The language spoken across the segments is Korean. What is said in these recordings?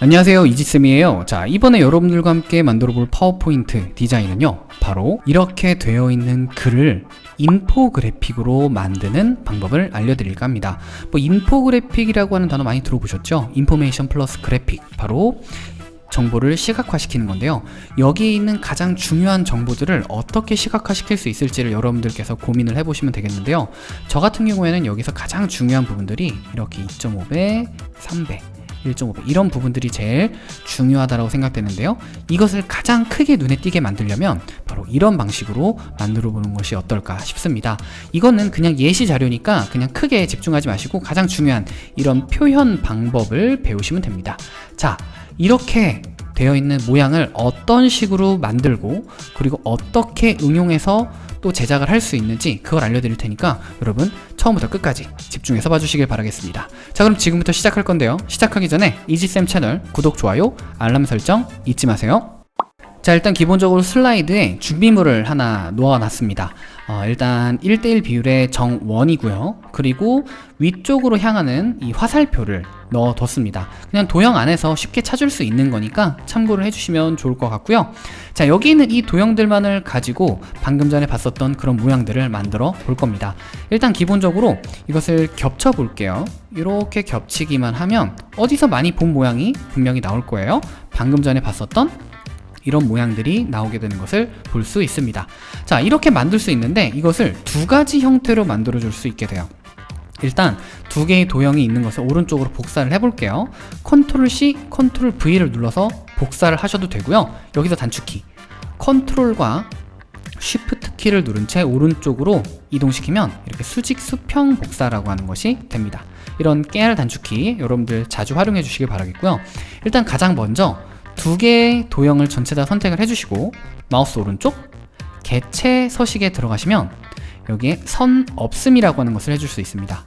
안녕하세요 이지쌤이에요. 자 이번에 여러분들과 함께 만들어 볼 파워포인트 디자인은요 바로 이렇게 되어 있는 글을 인포그래픽으로 만드는 방법을 알려드릴까 합니다. 뭐 인포그래픽이라고 하는 단어 많이 들어보셨죠? information plus graphic. 바로 정보를 시각화시키는 건데요. 여기에 있는 가장 중요한 정보들을 어떻게 시각화시킬 수 있을지를 여러분들께서 고민을 해보시면 되겠는데요. 저 같은 경우에는 여기서 가장 중요한 부분들이 이렇게 2.5배, 3배 1.5배 이런 부분들이 제일 중요하다고 생각되는데요. 이것을 가장 크게 눈에 띄게 만들려면 바로 이런 방식으로 만들어 보는 것이 어떨까 싶습니다. 이거는 그냥 예시 자료니까 그냥 크게 집중하지 마시고 가장 중요한 이런 표현 방법을 배우시면 됩니다. 자 이렇게 되어 있는 모양을 어떤 식으로 만들고 그리고 어떻게 응용해서 또 제작을 할 수 있는지 그걸 알려드릴 테니까 여러분 처음부터 끝까지 집중해서 봐주시길 바라겠습니다. 자 그럼 지금부터 시작할 건데요. 시작하기 전에 이지쌤 채널 구독, 좋아요, 알람 설정 잊지 마세요 자 일단 기본적으로 슬라이드에 준비물을 하나 놓아놨습니다. 어, 일단 1대1 비율의 정원이고요. 그리고 위쪽으로 향하는 이 화살표를 넣어뒀습니다. 그냥 도형 안에서 쉽게 찾을 수 있는 거니까 참고를 해주시면 좋을 것 같고요. 자 여기 있는 이 도형들만을 가지고 방금 전에 봤었던 그런 모양들을 만들어 볼 겁니다. 일단 기본적으로 이것을 겹쳐 볼게요. 이렇게 겹치기만 하면 어디서 많이 본 모양이 분명히 나올 거예요. 방금 전에 봤었던 이런 모양들이 나오게 되는 것을 볼 수 있습니다. 자 이렇게 만들 수 있는데 이것을 두 가지 형태로 만들어 줄 수 있게 돼요. 일단 두 개의 도형이 있는 것을 오른쪽으로 복사를 해볼게요. Ctrl C, Ctrl V를 눌러서 복사를 하셔도 되고요. 여기서 단축키. Ctrl과 Shift 키를 누른 채 오른쪽으로 이동시키면 이렇게 수직 수평 복사라고 하는 것이 됩니다. 이런 깨알 단축키 여러분들 자주 활용해 주시길 바라겠고요. 일단 가장 먼저 두 개의 도형을 전체 다 선택을 해주시고 마우스 오른쪽 개체 서식에 들어가시면 여기에 선 없음이라고 하는 것을 해줄 수 있습니다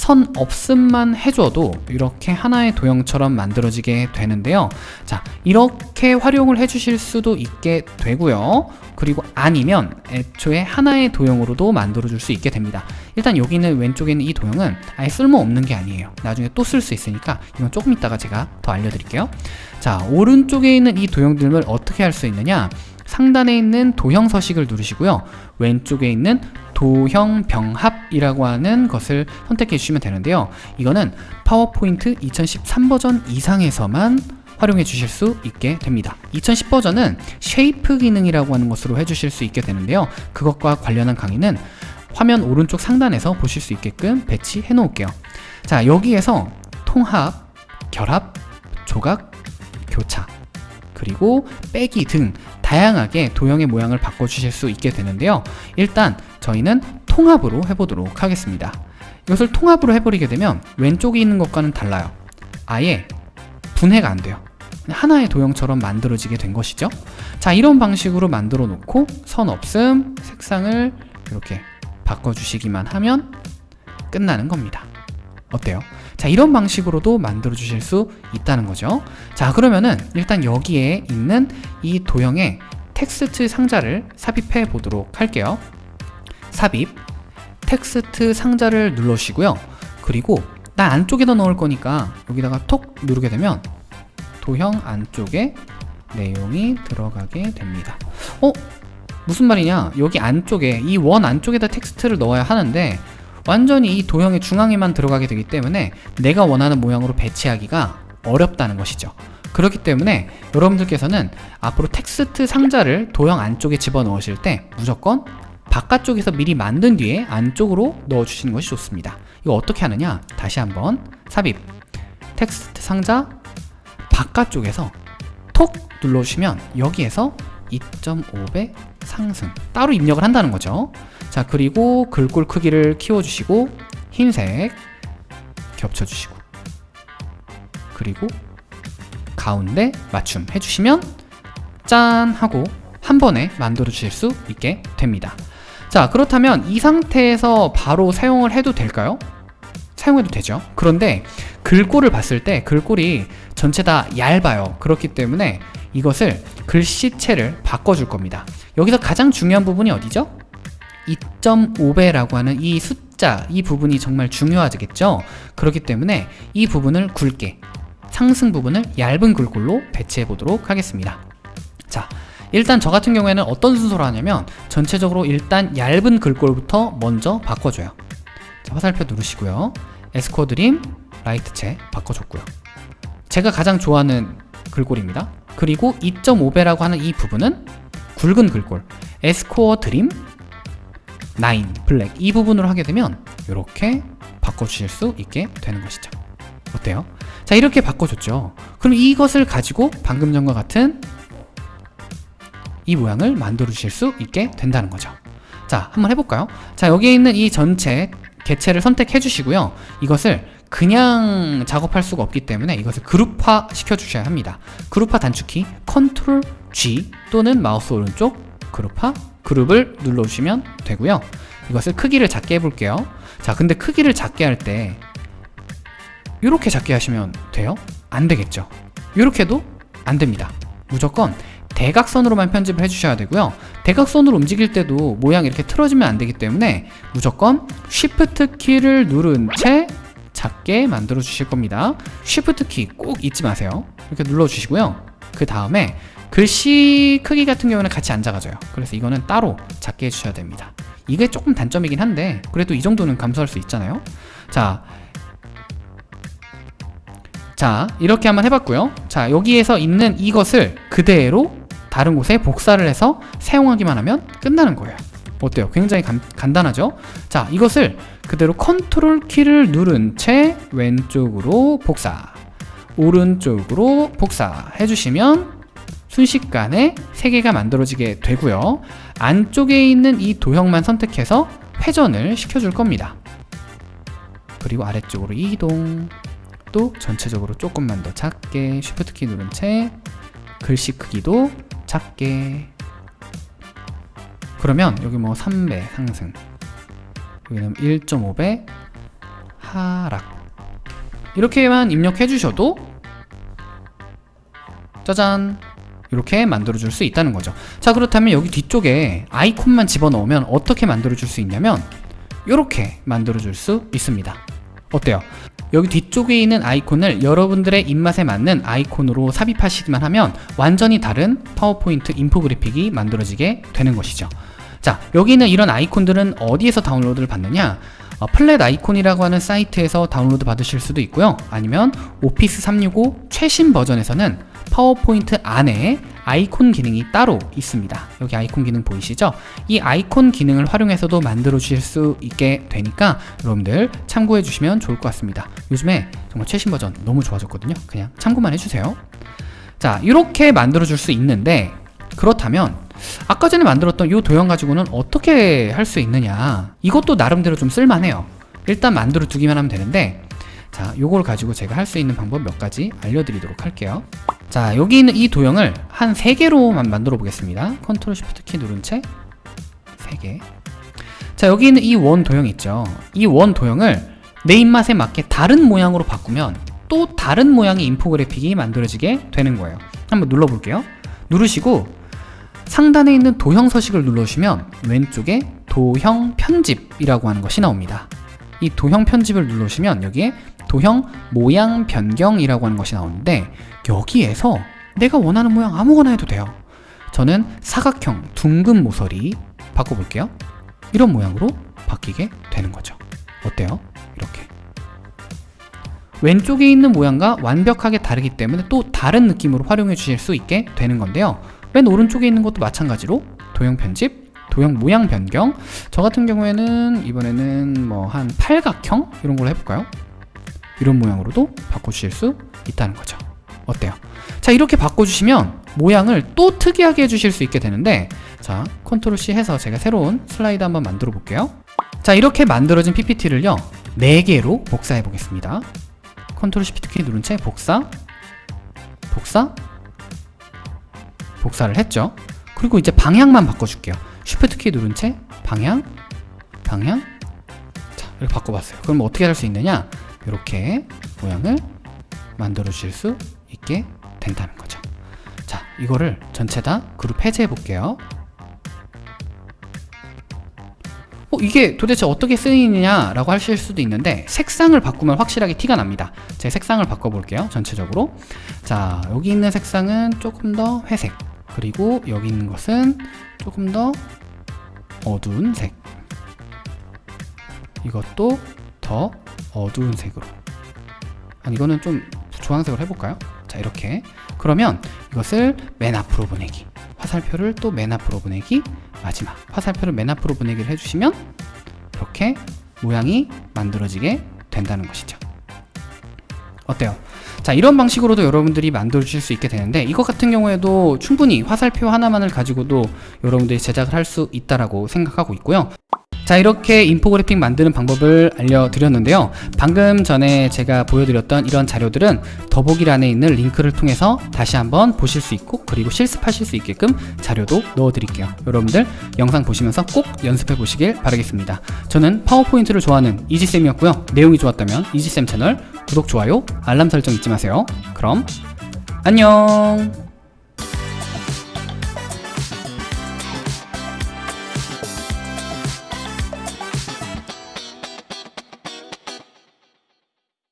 선 없음만 해줘도 이렇게 하나의 도형처럼 만들어지게 되는데요. 자 이렇게 활용을 해주실 수도 있게 되고요. 그리고 아니면 애초에 하나의 도형으로도 만들어 줄 수 있게 됩니다. 일단 여기 있는 왼쪽에 있는 이 도형은 아예 쓸모없는 게 아니에요. 나중에 또 쓸 수 있으니까 이건 조금 이따가 제가 더 알려드릴게요. 자 오른쪽에 있는 이 도형들을 어떻게 할 수 있느냐 상단에 있는 도형 서식을 누르시고요. 왼쪽에 있는 도형 병합이라고 하는 것을 선택해 주시면 되는데요. 이거는 파워포인트 2013 버전 이상에서만 활용해 주실 수 있게 됩니다. 2010 버전은 shape 기능이라고 하는 것으로 해주실 수 있게 되는데요. 그것과 관련한 강의는 화면 오른쪽 상단에서 보실 수 있게끔 배치해 놓을게요. 자 여기에서 통합, 결합, 조각, 교차 그리고 빼기 등 다양하게 도형의 모양을 바꿔주실 수 있게 되는데요. 일단 저희는 통합으로 해보도록 하겠습니다. 이것을 통합으로 해버리게 되면 왼쪽에 있는 것과는 달라요. 아예 분해가 안 돼요. 하나의 도형처럼 만들어지게 된 것이죠. 자 이런 방식으로 만들어 놓고 선 없음 색상을 이렇게 바꿔주시기만 하면 끝나는 겁니다. 어때요? 자 이런 방식으로도 만들어 주실 수 있다는 거죠. 자 그러면은 일단 여기에 있는 이 도형의 텍스트 상자를 삽입해 보도록 할게요. 삽입 텍스트 상자를 눌러주시고요. 그리고 나 안쪽에다 넣을 거니까 여기다가 톡 누르게 되면 도형 안쪽에 내용이 들어가게 됩니다. 어? 무슨 말이냐? 여기 안쪽에 이 원 안쪽에다 텍스트를 넣어야 하는데 완전히 이 도형의 중앙에만 들어가게 되기 때문에 내가 원하는 모양으로 배치하기가 어렵다는 것이죠. 그렇기 때문에 여러분들께서는 앞으로 텍스트 상자를 도형 안쪽에 집어넣으실 때 무조건 바깥쪽에서 미리 만든 뒤에 안쪽으로 넣어주시는 것이 좋습니다. 이거 어떻게 하느냐? 다시 한번 삽입. 텍스트 상자 바깥쪽에서 톡 눌러주시면 여기에서 2.5배 상승. 따로 입력을 한다는 거죠. 자 그리고 글꼴 크기를 키워주시고 흰색 겹쳐주시고 그리고 가운데 맞춤 해주시면 짠 하고 한 번에 만들어 주실 수 있게 됩니다. 자 그렇다면 이 상태에서 바로 사용을 해도 될까요? 사용해도 되죠. 그런데 글꼴을 봤을 때 글꼴이 전체 다 얇아요. 그렇기 때문에 이것을 글씨체를 바꿔줄 겁니다 여기서 가장 중요한 부분이 어디죠? 2.5배라고 하는 이 숫자 이 부분이 정말 중요하겠죠 그렇기 때문에 이 부분을 굵게 상승 부분을 얇은 글꼴로 배치해 보도록 하겠습니다. 자, 일단 저 같은 경우에는 어떤 순서로 하냐면 전체적으로 일단 얇은 글꼴부터 먼저 바꿔줘요. 자, 화살표 누르시고요. 에스코어 드림 라이트체 바꿔줬고요. 제가 가장 좋아하는 글꼴입니다. 그리고 2.5배라고 하는 이 부분은 굵은 글꼴 에스코어 드림 9 블랙 이 부분으로 하게 되면 이렇게 바꿔주실 수 있게 되는 것이죠. 어때요? 자 이렇게 바꿔줬죠. 그럼 이것을 가지고 방금 전과 같은 이 모양을 만들어 주실 수 있게 된다는 거죠. 자 한번 해볼까요? 자 여기에 있는 이 전체 개체를 선택해 주시고요. 이것을 그냥 작업할 수가 없기 때문에 이것을 그룹화 시켜 주셔야 합니다. 그룹화 단축키 컨트롤 G 또는 마우스 오른쪽 그룹화 그룹을 눌러 주시면 되고요. 이것을 크기를 작게 해볼게요. 자 근데 크기를 작게 할 때 이렇게 작게 하시면 돼요? 안 되겠죠. 이렇게도 안 됩니다. 무조건 대각선으로만 편집을 해주셔야 되고요. 대각선으로 움직일 때도 모양이 이렇게 틀어지면 안 되기 때문에 무조건 Shift 키를 누른 채 작게 만들어 주실 겁니다. Shift 키꼭 잊지 마세요. 이렇게 눌러 주시고요. 그 다음에 글씨 크기 같은 경우는 같이 안 작아져요. 그래서 이거는 따로 작게 해주셔야 됩니다. 이게 조금 단점이긴 한데 그래도 이 정도는 감수할 수 있잖아요. 자, 자 이렇게 한번 해봤고요. 자 여기에서 있는 이것을 그대로 다른 곳에 복사를 해서 사용하기만 하면 끝나는 거예요. 어때요? 굉장히 간, 간단하죠? 자 이것을 그대로 컨트롤 키를 누른 채 왼쪽으로 복사 오른쪽으로 복사 해주시면 순식간에 세 개가 만들어지게 되고요. 안쪽에 있는 이 도형만 선택해서 회전을 시켜줄 겁니다. 그리고 아래쪽으로 이동 또 전체적으로 조금만 더 작게 Shift 키 누른 채 글씨 크기도 작게 그러면 여기 뭐 3배 상승. 여기는 1.5배 하락. 이렇게만 입력해 주셔도 짜잔. 이렇게 만들어 줄 수 있다는 거죠. 자 그렇다면 여기 뒤쪽에 아이콘만 집어넣으면 어떻게 만들어 줄 수 있냐면 이렇게 만들어 줄 수 있습니다. 어때요? 여기 뒤쪽에 있는 아이콘을 여러분들의 입맛에 맞는 아이콘으로 삽입하시기만 하면 완전히 다른 파워포인트 인포그래픽이 만들어지게 되는 것이죠 자 여기는 이런 아이콘들은 어디에서 다운로드를 받느냐? 어, 플랫 아이콘이라고 하는 사이트에서 다운로드 받으실 수도 있고요. 아니면 오피스 365 최신 버전에서는 파워포인트 안에 아이콘 기능이 따로 있습니다. 여기 아이콘 기능 보이시죠? 이 아이콘 기능을 활용해서도 만들어 주실 수 있게 되니까 여러분들 참고해 주시면 좋을 것 같습니다. 요즘에 정말 최신 버전 너무 좋아졌거든요. 그냥 참고만 해주세요. 자 이렇게 만들어 줄 수 있는데 그렇다면 아까 전에 만들었던 이 도형 가지고는 어떻게 할 수 있느냐. 이것도 나름대로 좀 쓸만해요. 일단 만들어 두기만 하면 되는데 자 요걸 가지고 제가 할 수 있는 방법 몇 가지 알려드리도록 할게요. 자 여기 있는 이 도형을 한 3개로만 만들어 보겠습니다. 컨트롤 Shift 키 누른 채 3개. 자 여기 있는 이 원 도형 있죠? 이 원 도형을 내 입맛에 맞게 다른 모양으로 바꾸면 또 다른 모양의 인포그래픽이 만들어지게 되는 거예요. 한번 눌러 볼게요. 누르시고 상단에 있는 도형 서식을 눌러주시면 왼쪽에 도형 편집이라고 하는 것이 나옵니다. 이 도형 편집을 눌러주시면 여기에 도형 모양 변경이라고 하는 것이 나오는데 여기에서 내가 원하는 모양 아무거나 해도 돼요. 저는 사각형 둥근 모서리 바꿔볼게요. 이런 모양으로 바뀌게 되는 거죠. 어때요? 이렇게. 왼쪽에 있는 모양과 완벽하게 다르기 때문에 또 다른 느낌으로 활용해 주실 수 있게 되는 건데요 맨 오른쪽에 있는 것도 마찬가지로 도형 편집 도형 모양 변경 저 같은 경우에는 이번에는 뭐 한 팔각형 이런 걸로 해볼까요? 이런 모양으로도 바꿔주실 수 있다는 거죠 어때요? 자 이렇게 바꿔주시면 모양을 또 특이하게 해주실 수 있게 되는데 자 컨트롤 C 해서 제가 새로운 슬라이드 한번 만들어 볼게요 자 이렇게 만들어진 PPT를요 4개로 복사해 보겠습니다 컨트롤 Shift 키 누른 채 복사 복사 복사를 했죠. 그리고 이제 방향만 바꿔줄게요. Shift 키 누른 채 방향 방향. 자 이렇게 바꿔봤어요. 그럼 어떻게 할 수 있느냐? 이렇게 모양을 만들어 주실 수 있게 된다는 거죠. 자 이거를 전체 다 그룹 해제해 볼게요. 어 이게 도대체 어떻게 쓰이느냐 라고 하실 수도 있는데 색상을 바꾸면 확실하게 티가 납니다. 제 색상을 바꿔볼게요 전체적으로. 자 여기 있는 색상은 조금 더 회색 그리고 여기 있는 것은 조금 더 어두운 색. 이것도 더 어두운 색으로. 아니 이거는 좀 주황색으로 해볼까요? 자 이렇게. 그러면 이것을 맨 앞으로 보내기. 화살표를 또 맨 앞으로 보내기. 마지막. 화살표를 맨 앞으로 보내기를 해주시면 이렇게 모양이 만들어지게 된다는 것이죠. 어때요? 자 이런 방식으로도 여러분들이 만들어 주실 수 있게 되는데 이것 같은 경우에도 충분히 화살표 하나만을 가지고도 여러분들이 제작을 할 수 있다라고 생각하고 있고요 자 이렇게 인포그래픽 만드는 방법을 알려드렸는데요. 방금 전에 제가 보여드렸던 이런 자료들은 더보기란에 있는 링크를 통해서 다시 한번 보실 수 있고 그리고 실습하실 수 있게끔 자료도 넣어드릴게요. 여러분들 영상 보시면서 꼭 연습해 보시길 바라겠습니다. 저는 파워포인트를 좋아하는 이지쌤이었고요. 내용이 좋았다면 이지쌤 채널 구독, 좋아요, 알람 설정 잊지 마세요. 그럼 안녕